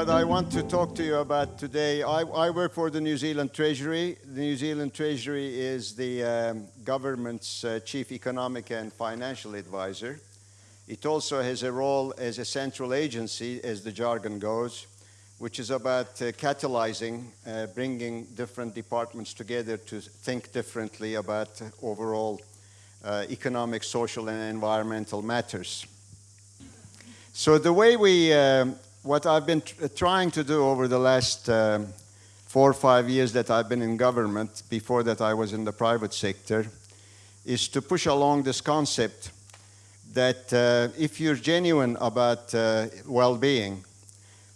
What I want to talk to you about today, I, I, work for the New Zealand Treasury. The New Zealand Treasury is the um, government's uh, chief economic and financial advisor. It also has a role as a central agency, as the jargon goes, which is about uh, catalyzing, uh, bringing different departments together to think differently about overall uh, economic, social, and environmental matters. So the way we um, what I've been trying to do over the last um, four or five years that I've been in government, before that I was in the private sector, is to push along this concept that uh, if you're genuine about uh, well-being,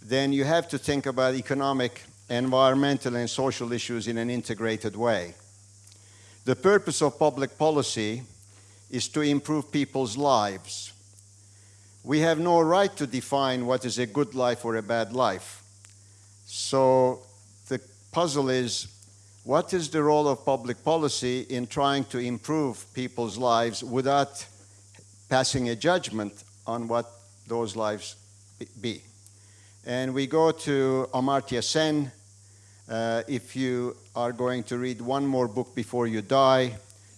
then you have to think about economic, environmental and social issues in an integrated way. The purpose of public policy is to improve people's lives we have no right to define what is a good life or a bad life. So the puzzle is, what is the role of public policy in trying to improve people's lives without passing a judgment on what those lives be? And we go to Amartya Sen. Uh, if you are going to read one more book before you die,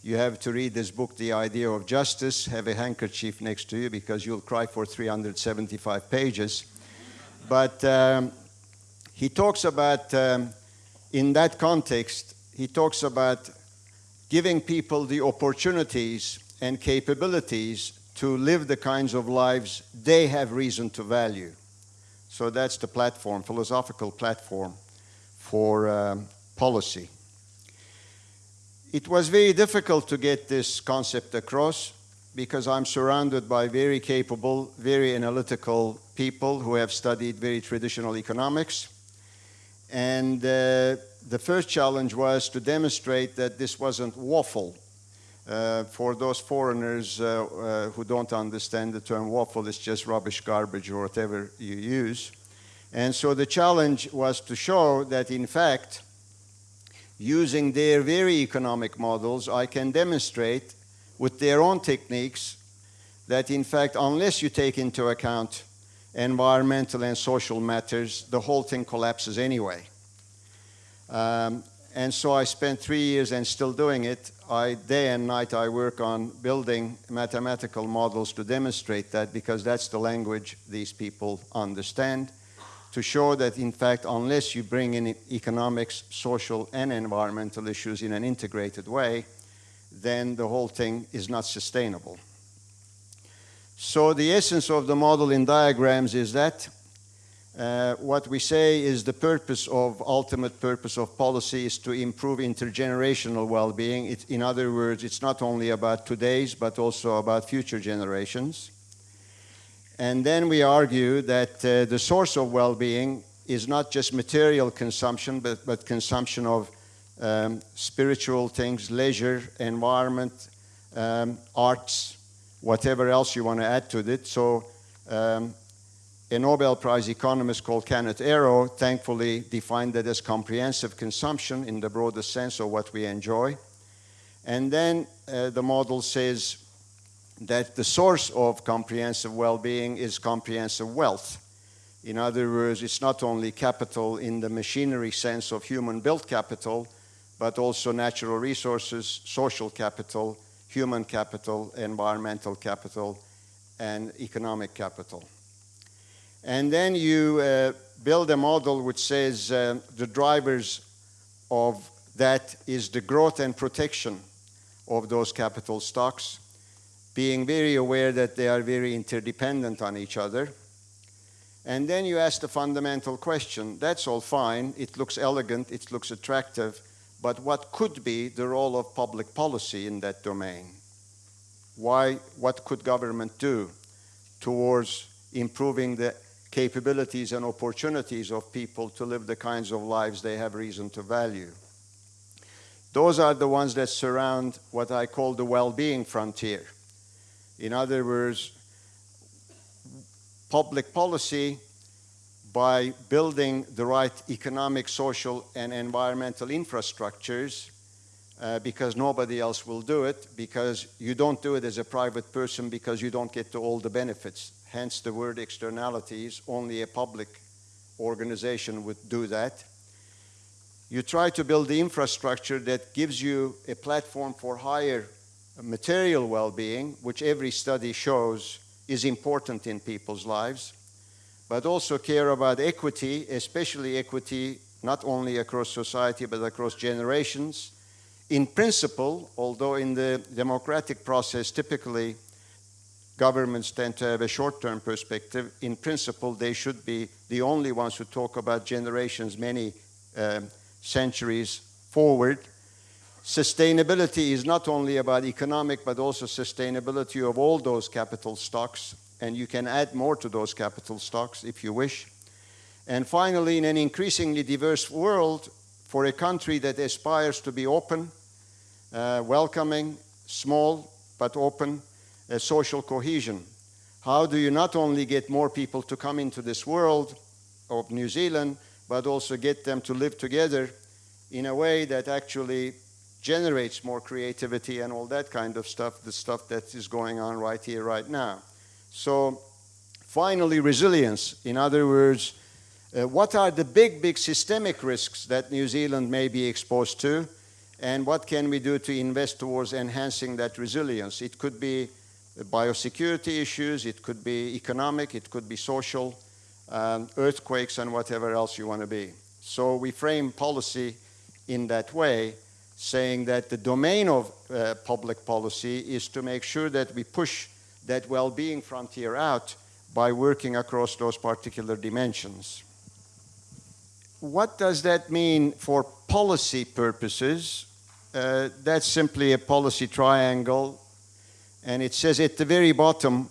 you have to read this book, The Idea of Justice. Have a handkerchief next to you because you'll cry for 375 pages. But um, he talks about, um, in that context, he talks about giving people the opportunities and capabilities to live the kinds of lives they have reason to value. So that's the platform, philosophical platform for um, policy. It was very difficult to get this concept across because I'm surrounded by very capable, very analytical people who have studied very traditional economics. And uh, the first challenge was to demonstrate that this wasn't waffle. Uh, for those foreigners uh, uh who don't understand the term waffle, it's just rubbish, garbage, or whatever you use. And so the challenge was to show that, in fact, using their very economic models, I can demonstrate with their own techniques that in fact, unless you take into account environmental and social matters, the whole thing collapses anyway. Um, and so I spent three years and still doing it. I, day and night I work on building mathematical models to demonstrate that because that's the language these people understand to show that, in fact, unless you bring in economics, social, and environmental issues in an integrated way, then the whole thing is not sustainable. So the essence of the model in diagrams is that uh, what we say is the purpose of, ultimate purpose of policy is to improve intergenerational well-being. In other words, it's not only about today's, but also about future generations. And then we argue that uh, the source of well-being is not just material consumption, but, but consumption of um, spiritual things, leisure, environment, um, arts, whatever else you want to add to it. So um, a Nobel Prize economist called Kenneth Arrow thankfully defined that as comprehensive consumption in the broadest sense of what we enjoy. And then uh, the model says that the source of comprehensive well-being is comprehensive wealth. In other words, it's not only capital in the machinery sense of human-built capital, but also natural resources, social capital, human capital, environmental capital, and economic capital. And then you uh, build a model which says uh, the drivers of that is the growth and protection of those capital stocks, being very aware that they are very interdependent on each other. And then you ask the fundamental question, that's all fine, it looks elegant, it looks attractive, but what could be the role of public policy in that domain? Why, what could government do towards improving the capabilities and opportunities of people to live the kinds of lives they have reason to value? Those are the ones that surround what I call the well-being frontier. In other words, public policy by building the right economic, social, and environmental infrastructures uh, because nobody else will do it, because you don't do it as a private person because you don't get to all the benefits. Hence the word externalities, only a public organization would do that. You try to build the infrastructure that gives you a platform for higher material well-being, which every study shows is important in people's lives, but also care about equity, especially equity not only across society but across generations. In principle, although in the democratic process typically governments tend to have a short-term perspective, in principle they should be the only ones who talk about generations many um, centuries forward. Sustainability is not only about economic but also sustainability of all those capital stocks and you can add more to those capital stocks if you wish. And finally, in an increasingly diverse world, for a country that aspires to be open, uh, welcoming, small but open, uh, social cohesion. How do you not only get more people to come into this world of New Zealand, but also get them to live together in a way that actually generates more creativity and all that kind of stuff, the stuff that is going on right here, right now. So finally, resilience. In other words, uh, what are the big, big systemic risks that New Zealand may be exposed to? And what can we do to invest towards enhancing that resilience? It could be biosecurity issues, it could be economic, it could be social, um, earthquakes and whatever else you want to be. So we frame policy in that way, saying that the domain of uh, public policy is to make sure that we push that well-being frontier out by working across those particular dimensions. What does that mean for policy purposes? Uh, that's simply a policy triangle and it says at the very bottom,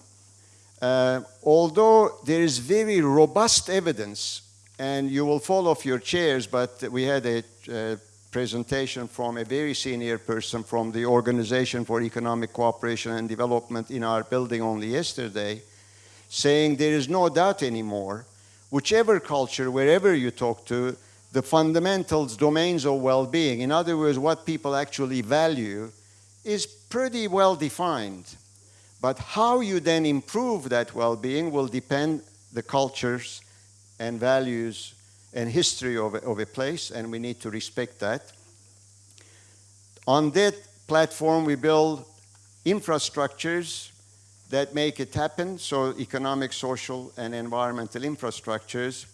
uh, although there is very robust evidence, and you will fall off your chairs, but we had a uh, presentation from a very senior person from the Organization for Economic Cooperation and Development in our building only yesterday, saying there is no doubt anymore, whichever culture, wherever you talk to, the fundamentals, domains of well-being, in other words, what people actually value, is pretty well defined. But how you then improve that well-being will depend the cultures and values and history of of a place, and we need to respect that. On that platform, we build infrastructures that make it happen, so economic, social, and environmental infrastructures.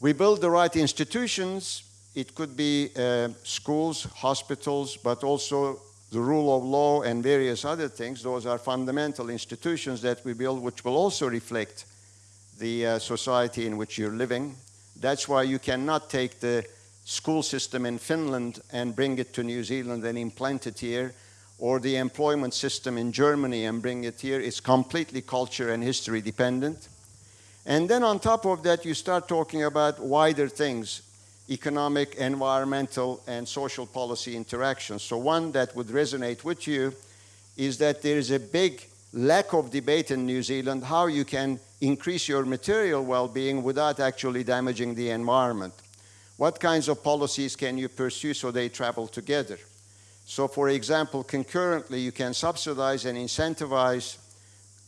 We build the right institutions. It could be uh, schools, hospitals, but also the rule of law and various other things. Those are fundamental institutions that we build, which will also reflect the uh, society in which you're living. That's why you cannot take the school system in Finland and bring it to New Zealand and implant it here, or the employment system in Germany and bring it here. It's completely culture and history dependent. And then on top of that, you start talking about wider things, economic, environmental, and social policy interactions. So one that would resonate with you is that there is a big lack of debate in New Zealand how you can increase your material well-being without actually damaging the environment. What kinds of policies can you pursue so they travel together? So for example, concurrently you can subsidize and incentivize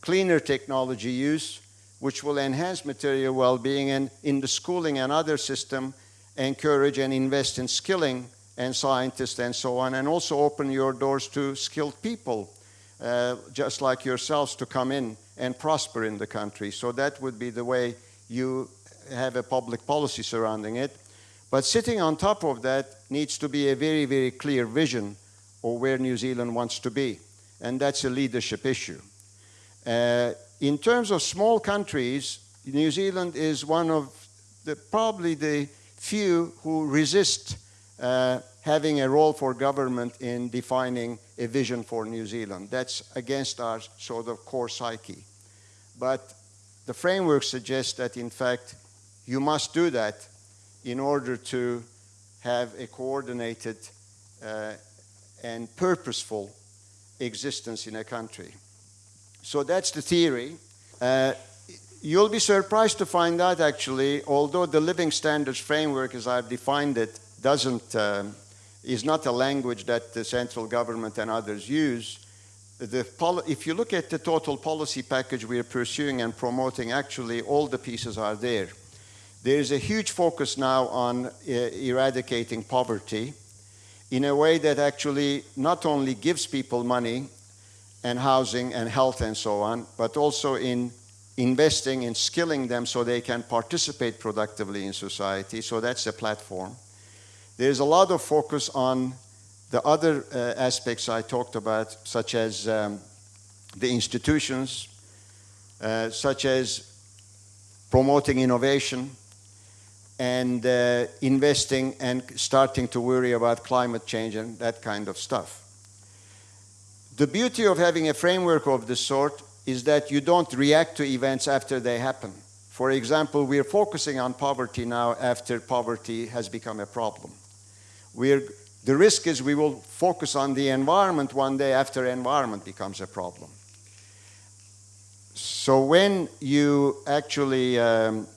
cleaner technology use, which will enhance material well-being and in the schooling and other system, encourage and invest in skilling and scientists and so on, and also open your doors to skilled people, uh, just like yourselves, to come in and prosper in the country. So that would be the way you have a public policy surrounding it. But sitting on top of that needs to be a very, very clear vision of where New Zealand wants to be. And that's a leadership issue. Uh, in terms of small countries, New Zealand is one of the, probably the few who resist uh, having a role for government in defining a vision for New Zealand. That's against our sort of core psyche. But the framework suggests that, in fact, you must do that in order to have a coordinated uh, and purposeful existence in a country. So that's the theory. Uh, you'll be surprised to find out actually, although the living standards framework as I've defined it doesn't, um, is not a language that the central government and others use, if you look at the total policy package we are pursuing and promoting, actually all the pieces are there. There is a huge focus now on uh, eradicating poverty in a way that actually not only gives people money and housing and health and so on, but also in investing in skilling them so they can participate productively in society. So that's the platform. There's a lot of focus on the other uh, aspects I talked about, such as um, the institutions, uh, such as promoting innovation and uh, investing and starting to worry about climate change and that kind of stuff. The beauty of having a framework of this sort is that you don't react to events after they happen. For example, we're focusing on poverty now after poverty has become a problem. We're, the risk is we will focus on the environment one day after environment becomes a problem. So when you actually um,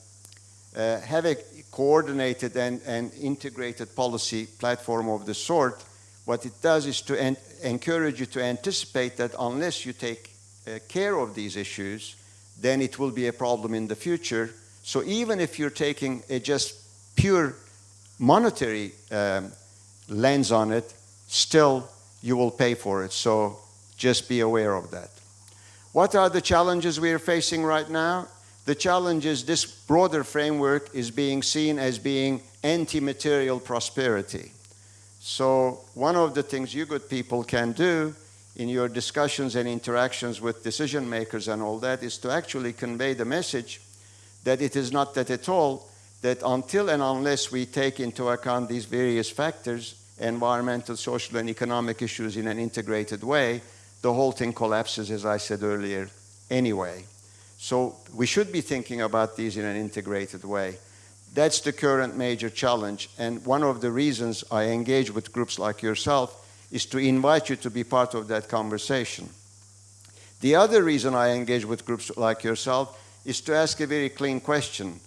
uh, have a coordinated and, and, integrated policy platform of the sort, what it does is to en encourage you to anticipate that unless you take uh, care of these issues, then it will be a problem in the future. So even if you're taking a just pure monetary um, lens on it, still you will pay for it. So just be aware of that. What are the challenges we are facing right now? The challenge is this broader framework is being seen as being anti-material prosperity. So one of the things you good people can do in your discussions and interactions with decision makers and all that is to actually convey the message that it is not that at all, that until and unless we take into account these various factors, environmental, social, and economic issues in an integrated way, the whole thing collapses, as I said earlier, anyway. So we should be thinking about these in an integrated way. That's the current major challenge. And one of the reasons I engage with groups like yourself is to invite you to be part of that conversation. The other reason I engage with groups like yourself is to ask a very clean question.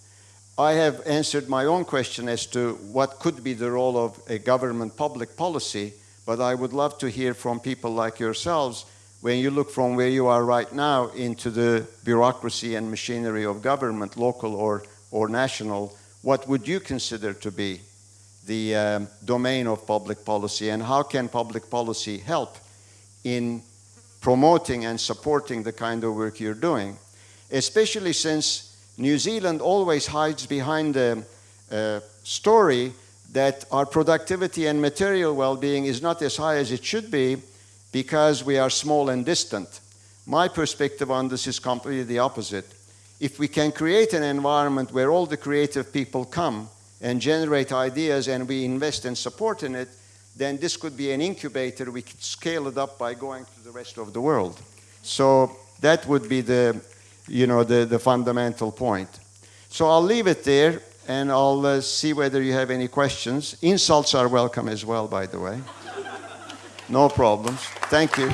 I have answered my own question as to what could be the role of a government public policy but I would love to hear from people like yourselves when you look from where you are right now into the bureaucracy and machinery of government, local or, or national, what would you consider to be the um, domain of public policy and how can public policy help in promoting and supporting the kind of work you're doing? Especially since New Zealand always hides behind the uh, story that our productivity and material well-being is not as high as it should be because we are small and distant. My perspective on this is completely the opposite. If we can create an environment where all the creative people come and generate ideas and we invest and support in it, then this could be an incubator. We could scale it up by going to the rest of the world. So that would be the, you know, the, the fundamental point. So I'll leave it there and I'll uh, see whether you have any questions. Insults are welcome as well, by the way. No problems. Thank you.